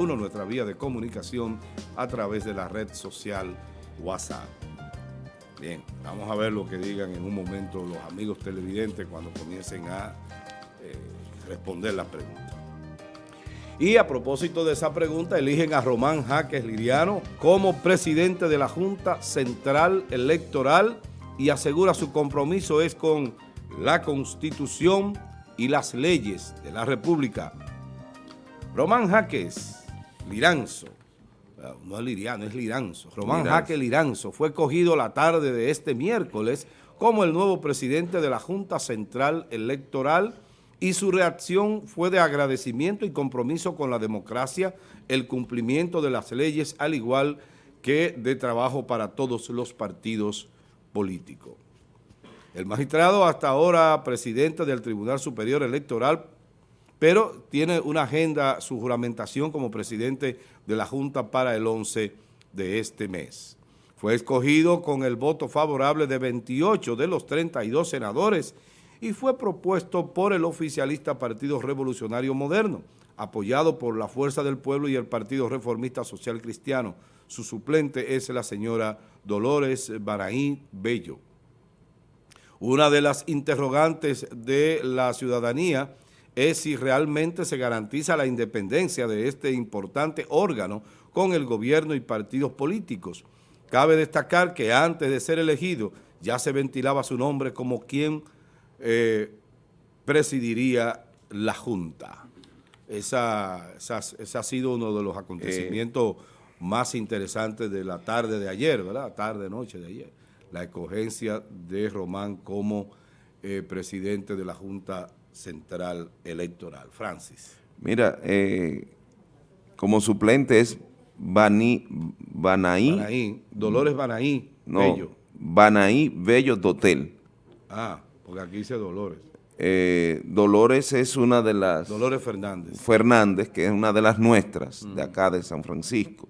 uno nuestra vía de comunicación a través de la red social WhatsApp. Bien, vamos a ver lo que digan en un momento los amigos televidentes cuando comiencen a eh, responder la pregunta. Y a propósito de esa pregunta, eligen a Román Jaques Liriano como presidente de la Junta Central Electoral y asegura su compromiso es con la Constitución y las leyes de la República. Román Jaques Liranzo, no es Liriano, es Liranzo, Román Jaque Liranzo. Fue cogido la tarde de este miércoles como el nuevo presidente de la Junta Central Electoral y su reacción fue de agradecimiento y compromiso con la democracia, el cumplimiento de las leyes, al igual que de trabajo para todos los partidos políticos. El magistrado hasta ahora presidente del Tribunal Superior Electoral pero tiene una agenda, su juramentación como presidente de la Junta para el 11 de este mes. Fue escogido con el voto favorable de 28 de los 32 senadores y fue propuesto por el oficialista Partido Revolucionario Moderno, apoyado por la Fuerza del Pueblo y el Partido Reformista Social Cristiano. Su suplente es la señora Dolores Baraín Bello. Una de las interrogantes de la ciudadanía es si realmente se garantiza la independencia de este importante órgano con el gobierno y partidos políticos. Cabe destacar que antes de ser elegido ya se ventilaba su nombre como quien eh, presidiría la Junta. Esa, ese ha sido uno de los acontecimientos más interesantes de la tarde de ayer, ¿verdad? Tarde, noche de ayer. La escogencia de Román como eh, presidente de la Junta Central Electoral. Francis. Mira, eh, como suplente es Bani, Banaí. Dolores Banaí, no, Bello. Banaí Bello Dotel. Ah, porque aquí dice Dolores. Eh, Dolores es una de las... Dolores Fernández. Fernández, que es una de las nuestras, de acá de San Francisco,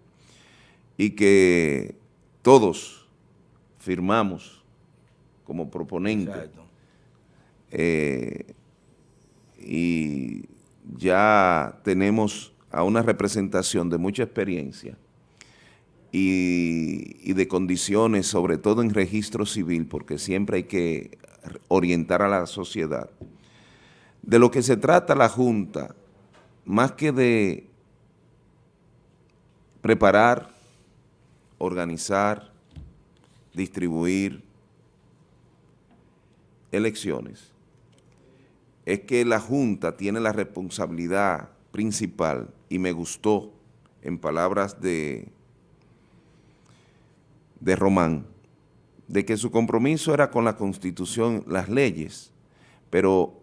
y que todos firmamos como proponente. Exacto. Eh, y ya tenemos a una representación de mucha experiencia y, de condiciones, sobre todo en registro civil, porque siempre hay que orientar a la sociedad. De lo que se trata la Junta, más que de preparar, organizar, distribuir elecciones, es que la Junta tiene la responsabilidad principal, y me gustó, en palabras de, de Román, de que su compromiso era con la Constitución, las leyes, pero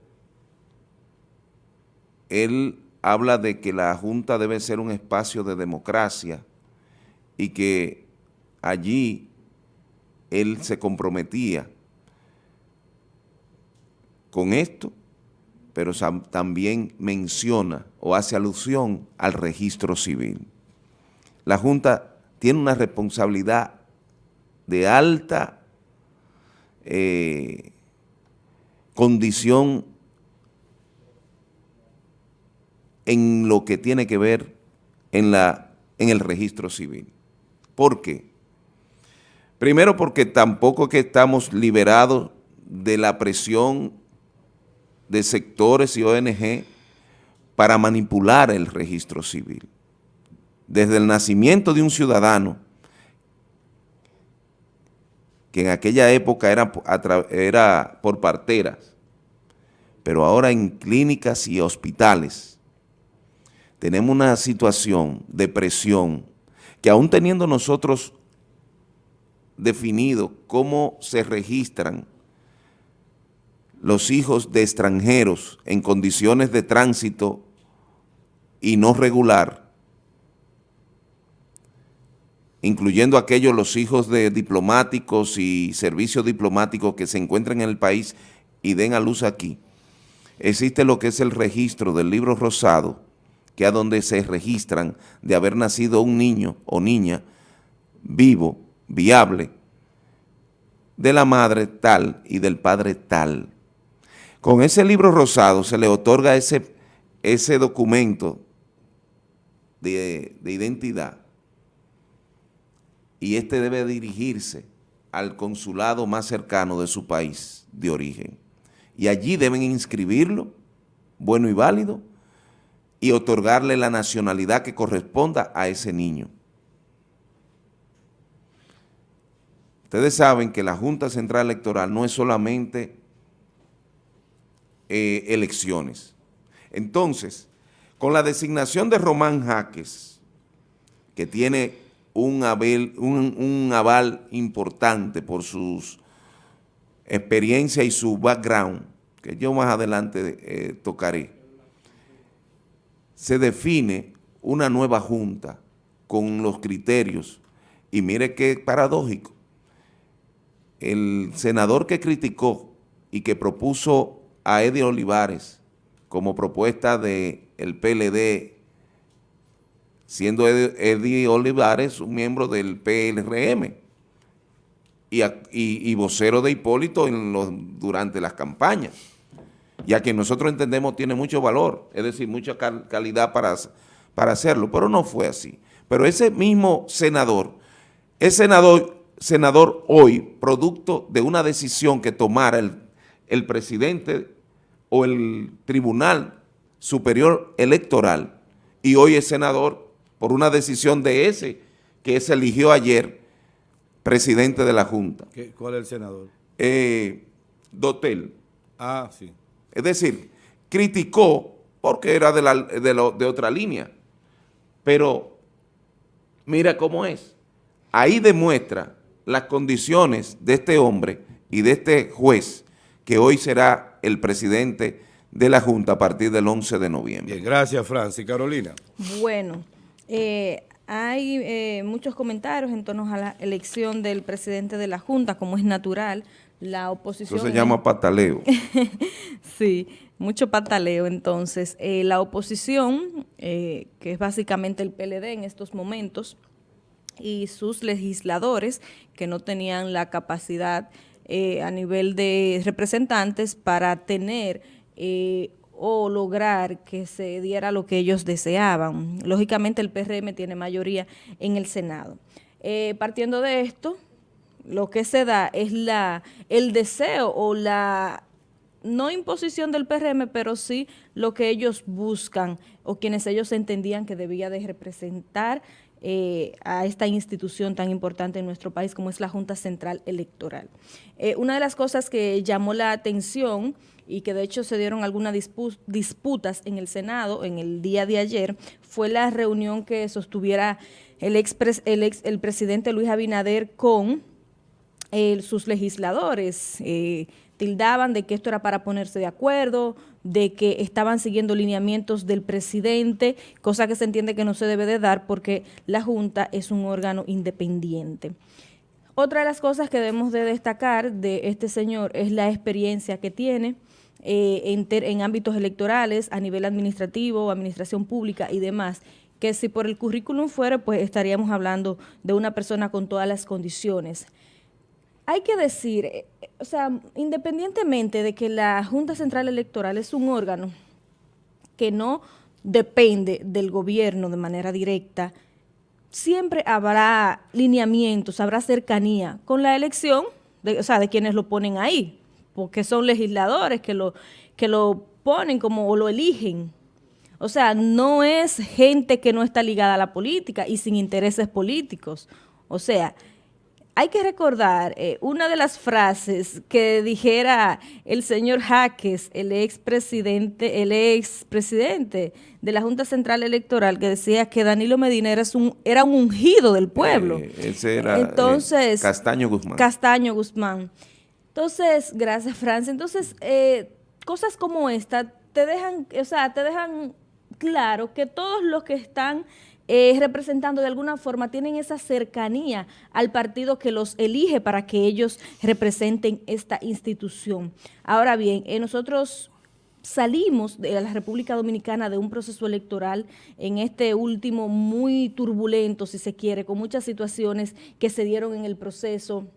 él habla de que la Junta debe ser un espacio de democracia y que allí él se comprometía con esto pero también menciona o hace alusión al registro civil. La Junta tiene una responsabilidad de alta eh, condición en lo que tiene que ver en, la, en el registro civil. ¿Por qué? Primero porque tampoco que estamos liberados de la presión de sectores y ONG para manipular el registro civil. Desde el nacimiento de un ciudadano, que en aquella época era, por parteras, pero ahora en clínicas y hospitales, tenemos una situación de presión que aún teniendo nosotros definido cómo se registran los hijos de extranjeros en condiciones de tránsito y no regular, incluyendo aquellos los hijos de diplomáticos y servicios diplomáticos que se encuentran en el país y den a luz aquí, existe lo que es el registro del libro rosado, que es donde se registran de haber nacido un niño o niña vivo, viable, de la madre tal y del padre tal. Con ese libro rosado se le otorga ese, ese documento de, de identidad y este debe dirigirse al consulado más cercano de su país de origen. Y allí deben inscribirlo, bueno y válido, y otorgarle la nacionalidad que corresponda a ese niño. Ustedes saben que la Junta Central Electoral no es solamente eh, elecciones. Entonces, con la designación de Román Jaques, que tiene un, un, aval importante por sus experiencias y su background, que yo más adelante eh, tocaré, se define una nueva junta con los criterios, y mire qué paradójico, el senador que criticó y que propuso a Eddie Olivares como propuesta del el PLD siendo Eddie Olivares un miembro del PLRM y, vocero de Hipólito en los, durante las campañas, ya que nosotros entendemos tiene mucho valor, es decir, mucha calidad para, para hacerlo, pero no fue así. Pero ese mismo senador, es senador, senador hoy, producto de una decisión que tomara el, el presidente o el Tribunal Superior Electoral, y hoy es senador por una decisión de ese que se eligió ayer presidente de la Junta. ¿Cuál es el senador? Eh, Dotel. Ah, sí. Es decir, criticó porque era de, la, de otra línea, pero mira cómo es. Ahí demuestra las condiciones de este hombre y de este juez que hoy será el presidente de la Junta a partir del 11 de noviembre. Bien, gracias Francis. Carolina. Bueno, eh, hay eh, muchos comentarios en torno a la elección del presidente de la Junta, como es natural, la oposición... Eso se llama pataleo. sí, mucho pataleo. Entonces, eh, la oposición, que es básicamente el PLD en estos momentos, y sus legisladores, que no tenían la capacidad a nivel de representantes para tener o lograr que se diera lo que ellos deseaban. Lógicamente el PRM tiene mayoría en el Senado. Eh, partiendo de esto, lo que se da es la el deseo o la no imposición del PRM, pero sí lo que ellos buscan o quienes ellos entendían que debía de representar eh, a esta institución tan importante en nuestro país como es la Junta Central Electoral. Eh, una de las cosas que llamó la atención y que de hecho se dieron algunas disputas en el Senado en el día de ayer, fue la reunión que sostuviera el, ex, el, ex, el presidente Luis Abinader con sus legisladores. Eh, tildaban de que esto era para ponerse de acuerdo, de que estaban siguiendo lineamientos del presidente, cosa que se entiende que no se debe de dar porque la Junta es un órgano independiente. Otra de las cosas que debemos de destacar de este señor es la experiencia que tiene, eh, en, ámbitos electorales, a nivel administrativo, administración pública y demás, que si por el currículum fuera, pues estaríamos hablando de una persona con todas las condiciones. Hay que decir, eh, o sea, independientemente de que la Junta Central Electoral es un órgano que no depende del gobierno de manera directa, siempre habrá lineamientos, habrá cercanía con la elección, de, o sea, de quienes lo ponen ahí porque son legisladores que lo, que lo ponen como o lo eligen. O sea, no es gente que no está ligada a la política y sin intereses políticos. O sea, hay que recordar eh, una de las frases que dijera el señor Jaques, el expresidente, el expresidente de la Junta Central Electoral, que decía que Danilo Medina era un, era un ungido del pueblo. Eh, ese era eh, Entonces, Castaño Guzmán. Castaño Guzmán. Entonces, gracias Francia. Entonces, eh, cosas como esta te dejan, o sea, te dejan claro que todos los que están eh, representando de alguna forma tienen esa cercanía al partido que los elige para que ellos representen esta institución. Ahora bien, eh, nosotros salimos de la República Dominicana de un proceso electoral en este último muy turbulento, si se quiere, con muchas situaciones que se dieron en el proceso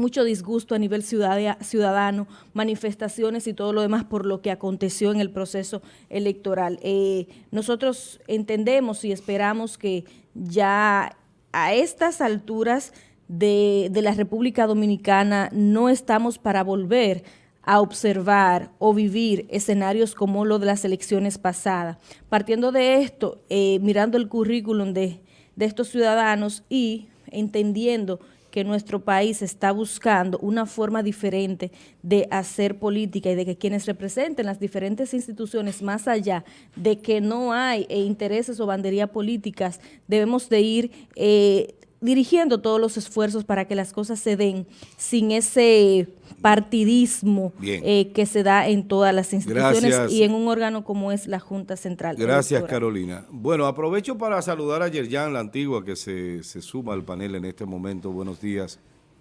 mucho disgusto a nivel ciudadano, manifestaciones y todo lo demás por lo que aconteció en el proceso electoral. Eh, nosotros entendemos y esperamos que ya a estas alturas de, la República Dominicana no estamos para volver a observar o vivir escenarios como lo de las elecciones pasadas. Partiendo de esto, eh, mirando el currículum de estos ciudadanos y entendiendo que nuestro país está buscando una forma diferente de hacer política y de que quienes representen las diferentes instituciones, más allá de que no hay eh, intereses o banderías políticas, debemos de ir eh, dirigiendo todos los esfuerzos para que las cosas se den sin ese partidismo eh, que se da en todas las instituciones y en un órgano como es la Junta Central. Gracias, Carolina. Bueno, aprovecho para saludar a Yerjan, la antigua, que se, suma al panel en este momento. Buenos días.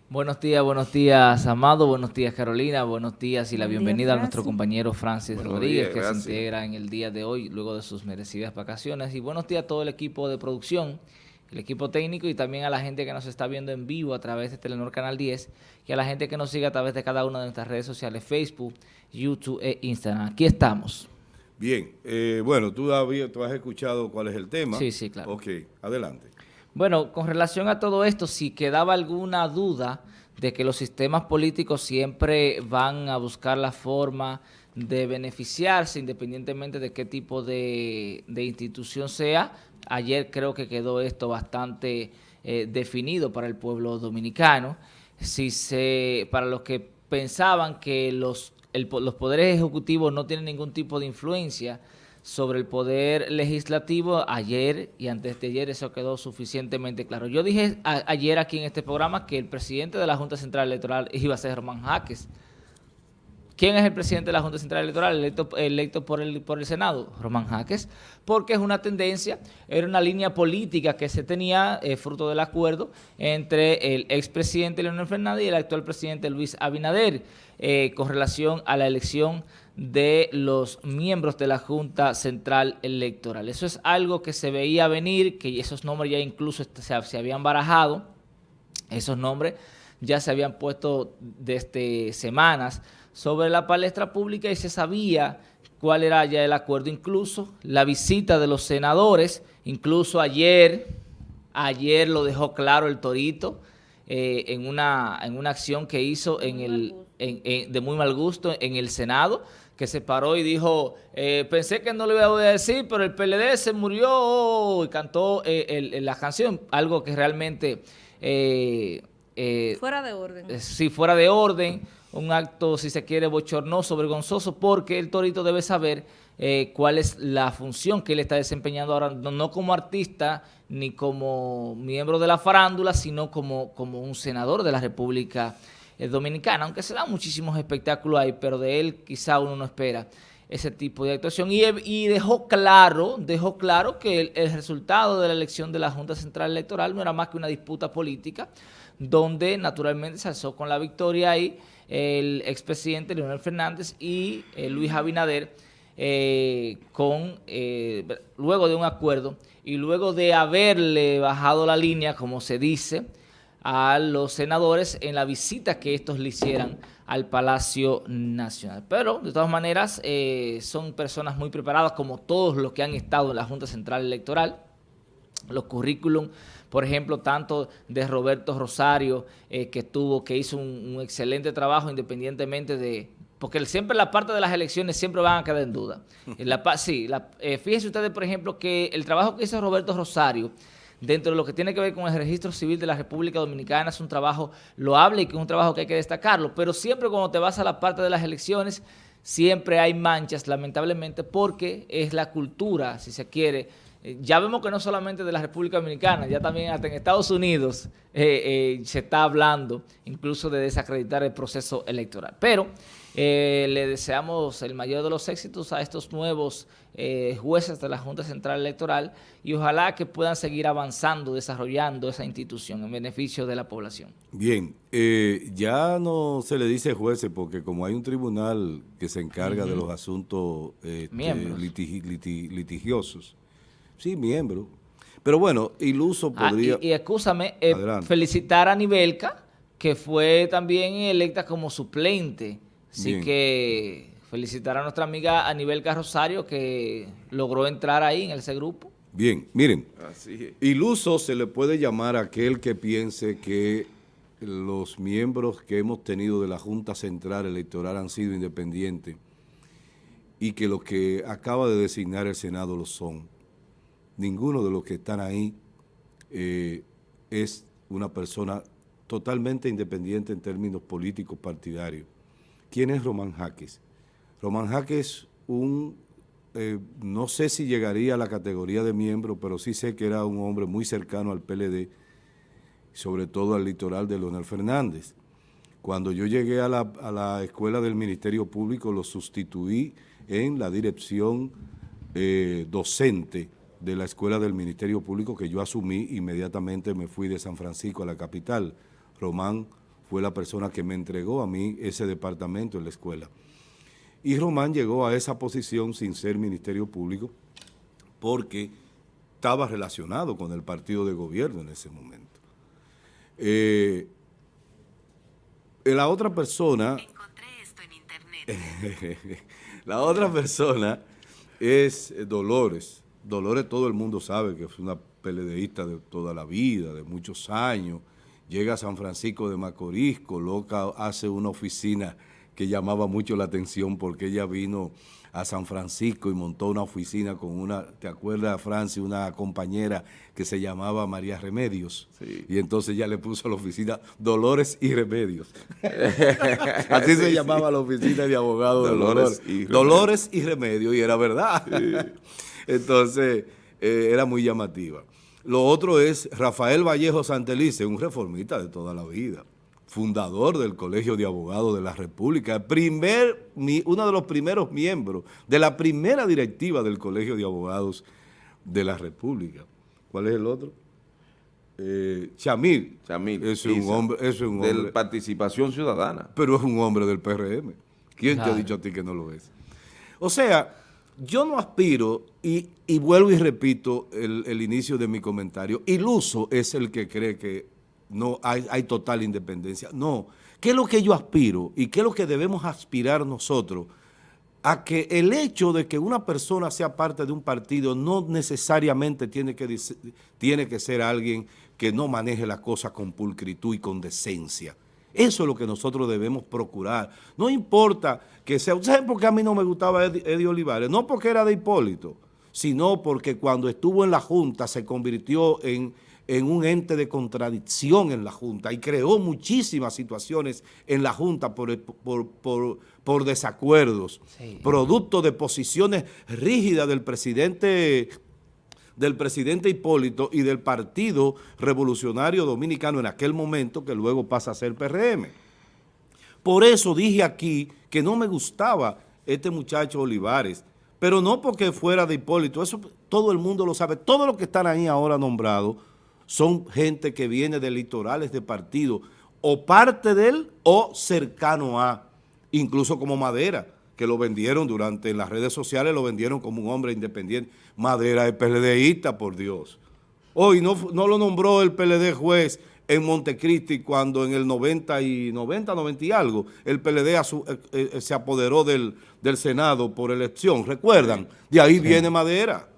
Buenos días, buenos días, Amado, buenos días, Carolina, buenos días y la bienvenida a nuestro compañero Francis Rodríguez, que se integra en el día de hoy, luego de sus merecidas vacaciones. Y buenos días a todo el equipo de producción el equipo técnico y también a la gente que nos está viendo en vivo a través de Telenor Canal 10 y a la gente que nos sigue a través de cada una de nuestras redes sociales, Facebook, YouTube e Instagram. Aquí estamos. Bien, eh, bueno, tú, tú has escuchado cuál es el tema. Sí, sí, claro. Ok, adelante. Bueno, con relación a todo esto, si quedaba alguna duda de que los sistemas políticos siempre van a buscar la forma de beneficiarse independientemente de qué tipo de, institución sea, Ayer creo que quedó esto bastante eh, definido para el pueblo dominicano. Si se, para los que pensaban que los, los poderes ejecutivos no tienen ningún tipo de influencia sobre el poder legislativo, ayer y antes de ayer eso quedó suficientemente claro. Yo dije ayer aquí en este programa que el presidente de la Junta Central Electoral iba a ser Román Jaques, ¿Quién es el presidente de la Junta Central Electoral electo, por, el, por el Senado? Román Jaques, porque es una tendencia, era una línea política que se tenía eh, fruto del acuerdo entre el expresidente Leonel Fernández y el actual presidente Luis Abinader eh, con relación a la elección de los miembros de la Junta Central Electoral. Eso es algo que se veía venir, que esos nombres ya incluso se, se habían barajado, esos nombres ya se habían puesto desde semanas sobre la palestra pública y se sabía cuál era ya el acuerdo, incluso la visita de los senadores, incluso ayer, ayer lo dejó claro el Torito eh, en, una, en una acción que hizo en el, de muy mal gusto en el Senado, que se paró y dijo, eh, pensé que no le iba a decir, pero el PLD se murió y cantó eh, la canción, algo que realmente... fuera de orden. sí, fuera de orden un acto, si se quiere, bochornoso, vergonzoso, porque el Torito debe saber eh, cuál es la función que él está desempeñando ahora, no, como artista ni como miembro de la farándula, sino como, como un senador de la República eh, Dominicana, aunque se dan muchísimos espectáculos ahí, pero de él quizá uno no espera ese tipo de actuación. Y, dejó claro, dejó claro que el, el resultado de la elección de la Junta Central Electoral no era más que una disputa política, donde naturalmente se alzó con la victoria ahí el expresidente Leonel Fernández y eh, Luis Abinader eh, con eh, luego de un acuerdo y luego de haberle bajado la línea, como se dice, a los senadores en la visita que estos le hicieran al Palacio Nacional. Pero, de todas maneras, son personas muy preparadas, como todos los que han estado en la Junta Central Electoral. Los currículum por ejemplo, tanto de Roberto Rosario, eh, que tuvo, que hizo un, excelente trabajo independientemente de... Porque siempre la parte de las elecciones siempre van a quedar en duda. La, sí, eh, fíjense ustedes, por ejemplo, que el trabajo que hizo Roberto Rosario, dentro de lo que tiene que ver con el registro civil de la República Dominicana, es un trabajo loable y que es un trabajo que hay que destacarlo. Pero siempre cuando te vas a la parte de las elecciones, siempre hay manchas, lamentablemente, porque es la cultura, si se quiere, ya vemos que no solamente de la República Dominicana, ya también hasta en Estados Unidos eh, eh, se está hablando incluso de desacreditar el proceso electoral. Pero le deseamos el mayor de los éxitos a estos nuevos jueces de la Junta Central Electoral y ojalá que puedan seguir avanzando, desarrollando esa institución en beneficio de la población. Bien, ya no se le dice jueces porque como hay un tribunal que se encarga de los asuntos este, litigiosos, Sí, miembro. Pero bueno, iluso ah, podría... y, y, escúchame, eh, felicitar a Nivelca que fue también electa como suplente. Así Bien. que felicitar a nuestra amiga Anibel Rosario que logró entrar ahí en ese grupo. Bien, miren, Así es. iluso se le puede llamar a aquel que piense que los miembros que hemos tenido de la Junta Central Electoral han sido independientes y que los que acaba de designar el Senado lo son. Ninguno de los que están ahí eh, es una persona totalmente independiente en términos políticos partidarios. ¿Quién es Román Jaques? Román Jaques, un, eh, no sé si llegaría a la categoría de miembro, pero sí sé que era un hombre muy cercano al PLD, sobre todo al litoral de Leonel Fernández. Cuando yo llegué a la, a la escuela del Ministerio Público, lo sustituí en la dirección eh, docente de la escuela del Ministerio Público que yo asumí, inmediatamente me fui de San Francisco a la capital. Román fue la persona que me entregó a mí ese departamento en la escuela. Y Román llegó a esa posición sin ser Ministerio Público porque estaba relacionado con el partido de gobierno en ese momento. Eh, la otra persona... Encontré esto en internet. la otra persona es Dolores. Dolores todo el mundo sabe que es una peledeísta de toda la vida, de muchos años. Llega a San Francisco de Macorís, coloca, hace una oficina que llamaba mucho la atención porque ella vino a San Francisco y montó una oficina con una, ¿te acuerdas, Francis? Una compañera que se llamaba María Remedios. Sí. Y entonces ya le puso a la oficina Dolores y Remedios. Así se Sí, llamaba la oficina de abogados de Dolores Dolores. y Remedios. Dolores y Remedios, y era verdad. Entonces, eh, era muy llamativa. Lo otro es Rafael Vallejo Santelice, un reformista de toda la vida, fundador del Colegio de Abogados de la República, primer, uno de los primeros miembros de la primera directiva del Colegio de Abogados de la República. ¿Cuál es el otro? Eh, Chamil. Chamil, es un Isa, hombre, es un de participación ciudadana. pero es un hombre del PRM. ¿Quién te ha dicho a ti que no lo es? O sea, yo no aspiro, y, y vuelvo y repito el, inicio de mi comentario, iluso es el que cree que no hay, hay total independencia. No, ¿qué es lo que yo aspiro y qué es lo que debemos aspirar nosotros? a que el hecho de que una persona sea parte de un partido no necesariamente tiene que, tiene que ser alguien que no maneje las cosas con pulcritud y con decencia. Eso es lo que nosotros debemos procurar. No importa que sea... ¿Saben por qué a mí no me gustaba Eddie, Olivares? No porque era de Hipólito, sino porque cuando estuvo en la Junta se convirtió en, en un ente de contradicción en la Junta y creó muchísimas situaciones en la Junta por, por, por, por desacuerdos, Sí. producto de posiciones rígidas del presidente del presidente Hipólito y del Partido Revolucionario Dominicano en aquel momento, que luego pasa a ser PRM. Por eso dije aquí que no me gustaba este muchacho Olivares, pero no porque fuera de Hipólito, eso todo el mundo lo sabe. Todos los que están ahí ahora nombrados son gente que viene de litorales de partido, o parte de él o cercano a, incluso como Madera, que lo vendieron durante en las redes sociales, lo vendieron como un hombre independiente. Madera es PLDista, por Dios. Hoy no, no lo nombró el PLD juez en Montecristi cuando en el 90 y 90, 90 y algo, el PLD asu- eh, eh, se apoderó del, del Senado por elección, ¿recuerdan? De ahí viene Madera.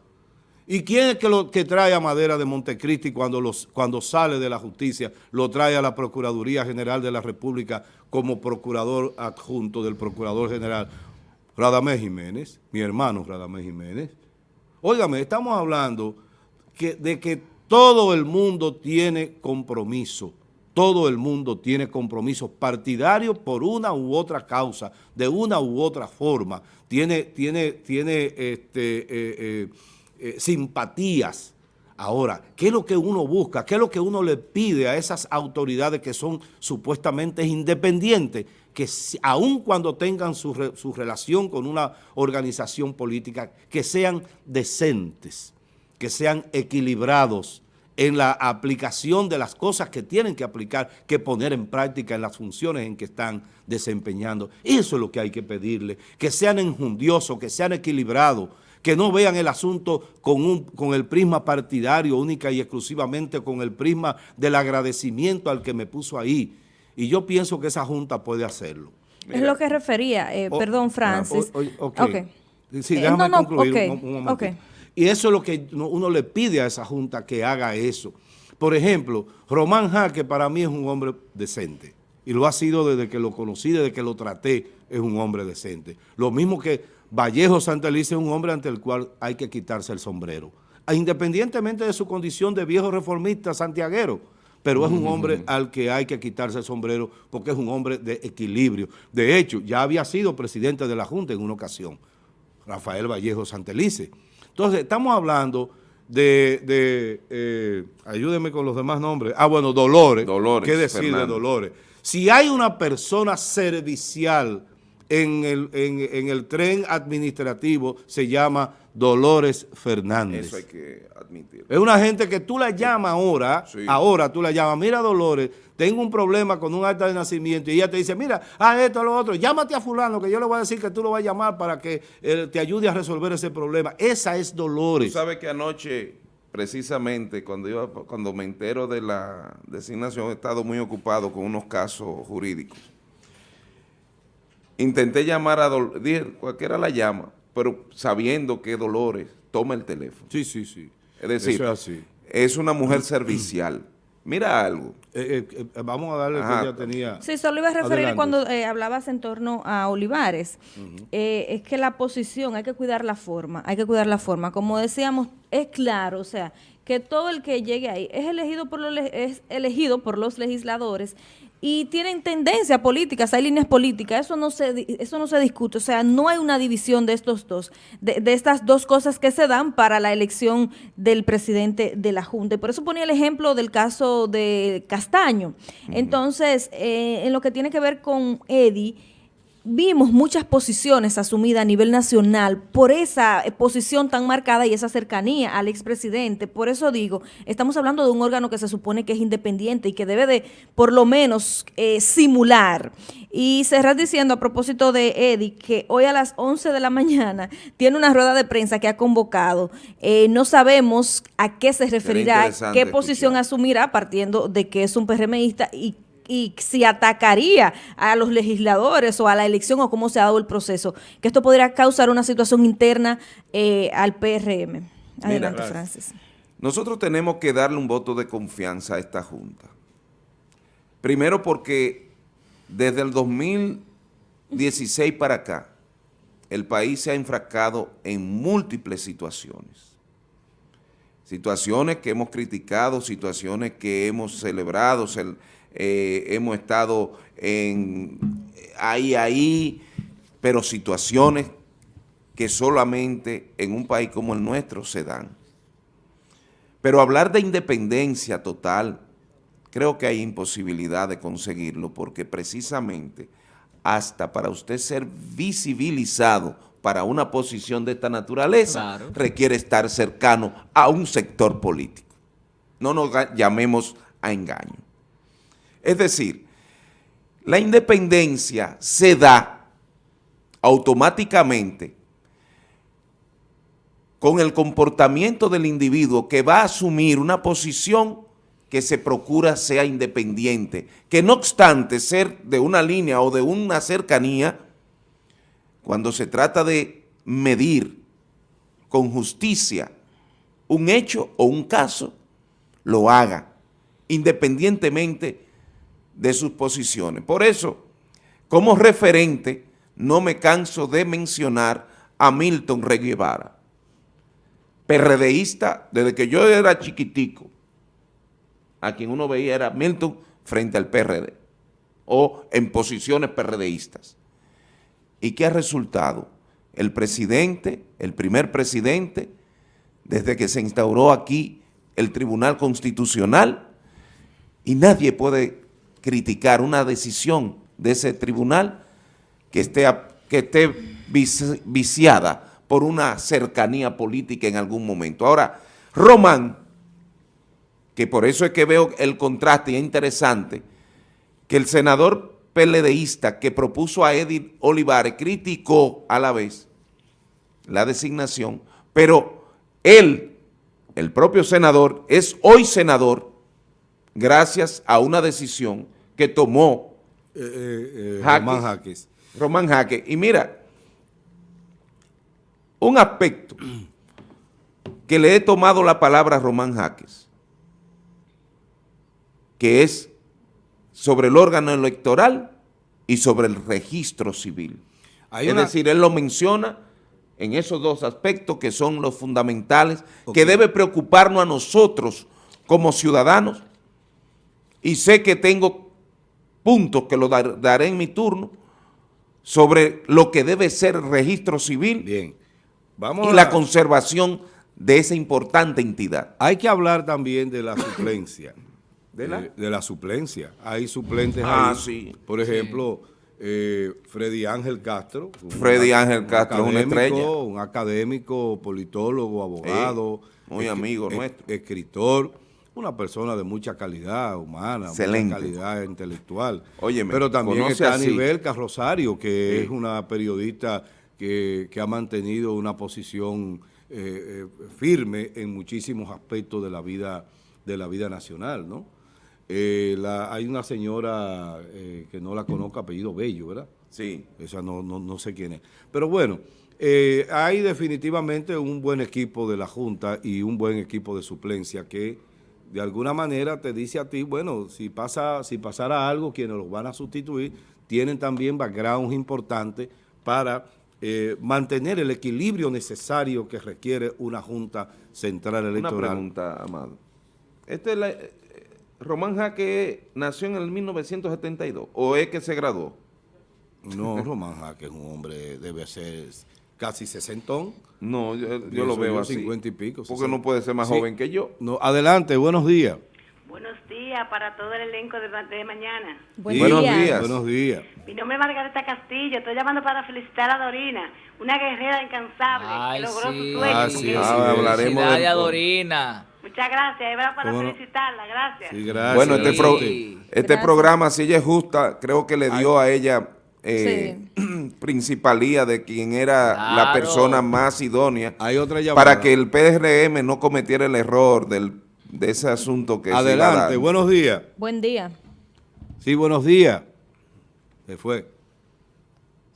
¿Y quién es que, lo, que trae a Madera de Montecristi cuando, los, cuando sale de la justicia? Lo trae a la Procuraduría General de la República como procurador adjunto del Procurador General Radamés Jiménez, mi hermano Radamés Jiménez. Óigame, estamos hablando de que todo el mundo tiene compromiso, todo el mundo tiene compromisos partidarios por una u otra causa, de una u otra forma, tiene, tiene, tiene este, eh, eh, eh, simpatías. Ahora, ¿qué es lo que uno busca? ¿Qué es lo que uno le pide a esas autoridades que son supuestamente independientes? Que aun cuando tengan su, su relación con una organización política, que sean decentes, que sean equilibrados en la aplicación de las cosas que tienen que aplicar, que poner en práctica en las funciones en que están desempeñando. Eso es lo que hay que pedirle, que sean enjundiosos, que sean equilibrados, que no vean el asunto con, un, con el prisma partidario única y exclusivamente con el prisma del agradecimiento al que me puso ahí. Y yo pienso que esa Junta puede hacerlo. es lo que refería, eh, O- perdón, Francis. o-. Sí, Eh, déjame no, no, concluir un, un. Y eso es lo que uno, le pide a esa Junta que haga eso. Por ejemplo, Román Jaque para mí es un hombre decente. Y lo ha sido desde que lo conocí, desde que lo traté, es un hombre decente. Lo mismo que Vallejo Santelice es un hombre ante el cual hay que quitarse el sombrero. Ah, Independientemente de su condición de viejo reformista santiaguero, pero es un hombre al que hay que quitarse el sombrero porque es un hombre de equilibrio. De hecho, ya había sido presidente de la Junta en una ocasión, Rafael Vallejo Santelice. Entonces, estamos hablando de, de, eh, ayúdeme con los demás nombres, ah, bueno, Dolores, Dolores ¿qué decir Fernández. de Dolores? Si hay una persona servicial en el, en, en el tren administrativo, se llama Dolores Fernández. Eso hay que admitir. Es una gente que tú la llamas ahora, Sí. ahora tú la llamas, mira Dolores, tengo un problema con un acta de nacimiento y ella te dice, mira, ah, esto, lo otro, llámate a fulano que yo le voy a decir que tú lo vas a llamar para que eh, te ayude a resolver ese problema. Esa es Tú Dolores. sabes que anoche, precisamente, cuando, iba, cuando me entero de la designación, he estado muy ocupado con unos casos jurídicos. Intenté llamar a Dolores, dije, cualquiera la llama, pero sabiendo que Dolores toma el teléfono. Sí, sí, sí. Es decir, Eso es así. es una mujer servicial. Mira algo. Eh, eh, eh, vamos a darle Ajá. que ella tenía... Sí, solo iba a referir Adelante. cuando eh, hablabas en torno a Olivares. Eh, es que la posición, hay que cuidar la forma, hay que cuidar la forma. Como decíamos, es claro, o sea, que todo el que llegue ahí es elegido por los, es elegido por los legisladores y tienen tendencia políticas, hay líneas políticas, eso no se eso no se discute, o sea, no hay una división de estos dos, de, de estas dos cosas que se dan para la elección del presidente de la Junta. Y por eso ponía el ejemplo del caso de Castaño. Entonces, eh, en lo que tiene que ver con Eddie, vimos muchas posiciones asumidas a nivel nacional por esa eh, posición tan marcada y esa cercanía al expresidente. Por eso digo, estamos hablando de un órgano que se supone que es independiente y que debe de, por lo menos, eh, simular. Y cerrar diciendo a propósito de Eddie que hoy a las 11 de la mañana tiene una rueda de prensa que ha convocado. Eh, no sabemos a qué se referirá, qué posición escuchar. asumirá partiendo de que es un PRMista y y si atacaría a los legisladores o a la elección o cómo se ha dado el proceso, que esto podría causar una situación interna eh, al PRM. Adelante, gracias. Francis. Nosotros tenemos que darle un voto de confianza a esta Junta. Primero porque desde el 2016 para acá, el país se ha enfrascado en múltiples situaciones. Situaciones que hemos criticado, situaciones que hemos celebrado, cel- eh, hemos estado en, ahí, ahí, pero situaciones que solamente en un país como el nuestro se dan. Pero hablar de independencia total, creo que hay imposibilidad de conseguirlo porque precisamente hasta para usted ser visibilizado para una posición de esta naturaleza, Claro. requiere estar cercano a un sector político. No nos llamemos a engaño. Es decir, la independencia se da automáticamente con el comportamiento del individuo que va a asumir una posición que se procura sea independiente, que no obstante ser de una línea o de una cercanía, cuando se trata de medir con justicia un hecho o un caso, lo haga, independientemente de sus posiciones. Por eso, como referente, no me canso de mencionar a Milton Rey Guevara, PRDista desde que yo era chiquitico, a quien uno veía era Milton frente al PRD, o en posiciones PRDistas. ¿Y qué ha resultado? El presidente, el primer presidente, desde que se instauró aquí el Tribunal Constitucional, y nadie puede criticar una decisión de ese tribunal que esté, que esté vici- viciada por una cercanía política en algún momento. Ahora, Román, que por eso es que veo el contraste y es interesante, que el senador PLDista que propuso a Edith Olivares criticó a la vez la designación, pero él, el propio senador, es hoy senador gracias a una decisión que tomó Eh, eh, eh, Jaques. Román Jaques. Román Jaque. Y mira, un aspecto que le he tomado la palabra a Román Jaques, que es sobre el órgano electoral y sobre el registro civil. Hay es una- decir, él lo menciona en esos dos aspectos que son los fundamentales, que debe preocuparnos a nosotros como ciudadanos. Y sé que tengo puntos que lo dar- daré en mi turno sobre lo que debe ser el registro civil Bien. Vamos y a la conservación de esa importante entidad. Hay que hablar también de la suplencia. ¿De la? Eh, de la suplencia. Hay suplentes Ah, ahí. sí. Por ejemplo, eh, Freddy Ángel Castro. Freddy Ángel un Castro es una estrella. Un académico, politólogo, abogado. muy amigo es- nuestro. Escritor. Una persona de mucha calidad humana, Excelente. mucha calidad intelectual. Óyeme, Pero también está así. Anibel Rosario, que Sí. es una periodista que, que ha mantenido una posición eh, eh, firme en muchísimos aspectos de la vida, de la vida nacional, ¿no? Eh, la- hay una señora que no la conozco, apellido Bello, ¿verdad? Sí. Esa no, no, no sé quién es. Pero bueno, hay definitivamente un buen equipo de la Junta y un buen equipo de suplencia que de alguna manera te dice a ti, bueno, si pasa si pasara algo, quienes los van a sustituir tienen también backgrounds importantes para eh, mantener el equilibrio necesario que requiere una Junta Central Una Electoral. pregunta, Amado. Este es la- eh, Román Jaque nació en el 1972 o es que se graduó. No, Román Jaque es un hombre, debe ser casi sesentón. No, yo, yo lo veo yo, así. 50 y pico, Porque 60. no puede ser más Sí. joven que yo. No, adelante, buenos días. Buenos días para todo el elenco de, de mañana. Buen Sí, Buenos día. días. Buenos días. Mi nombre es Margarita Castillo. Estoy llamando para felicitar a Dorina, una guerrera incansable Ay, que logró sí. su sueño. Ah, sí, sí. Ah, hablaremos a Dorina. Muchas gracias. Era para ¿Cómo no? felicitarla. Gracias. Sí, gracias. Bueno, este, Sí. pro- este Gracias. programa, si ella es justa, creo que le dio a ella eh, principalía de quien era la persona más idónea Hay otra llamada. para que el PRM no cometiera el error del, de ese asunto que Adelante, buenos días. Buen día. Sí, buenos días. Se fue.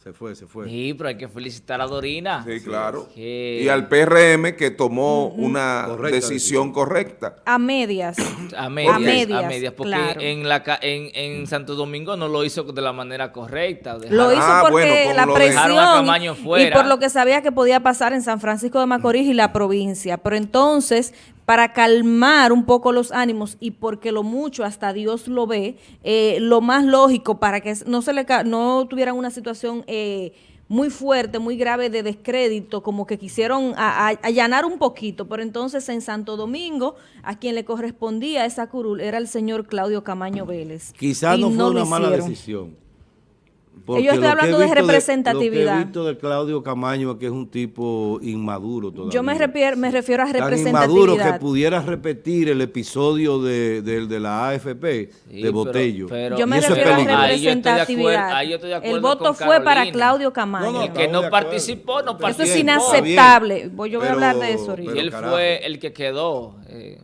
Se fue, se fue. Sí, pero hay que felicitar a Dorina. Sí, claro. Que- Y al PRM que tomó una Correcta decisión correcta. A medias. A medias, a medias, medias, porque claro. en, la, ca- en, en Santo Domingo no lo hizo de la manera correcta. Lo hizo Ah, porque bueno, la lo presión dejaron a Camaño y fuera. por lo que sabía que podía pasar en San Francisco de Macorís y la provincia. Pero entonces, para calmar un poco los ánimos y porque lo mucho hasta Dios lo ve, eh, lo más lógico para que no se le no tuvieran una situación eh, muy fuerte, muy grave de descrédito, como que quisieron a- a- allanar un poquito. Pero entonces en Santo Domingo, a quien le correspondía esa curul era el señor Claudio Camaño Vélez. Quizás no fue una mala hicieron. decisión. Yo estoy hablando de visto Lo que representatividad. he visto de Claudio Camaño es que es un tipo inmaduro todavía. Yo me, refiero- me refiero a Tan inmaduro que representatividad. pudiera repetir el episodio de, de- de la AFP Sí, de Botello. pero- pero- Yo me Y eso es refiero a peligroso. Ahí yo estoy de acuerdo- representatividad. ahí yo estoy de acuerdo el voto con fue para. Claudio Camaño. No, no, El que no de participó, no Eso Eso es participó. Inaceptable. Voy yo voy a hablar de eso ahorita. Él carajo. fue el que quedó. eh,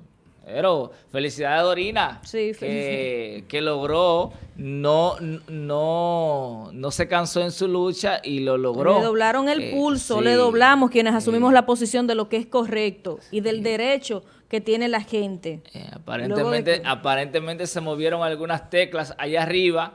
pero felicidades a Dorina. Sí, que, que logró, no, no, no se cansó en su lucha y lo logró. Le doblaron el Eh, pulso, sí. le doblamos quienes asumimos la posición de lo que es correcto y del derecho que tiene la gente. Eh, aparentemente, que- aparentemente se movieron algunas teclas allá arriba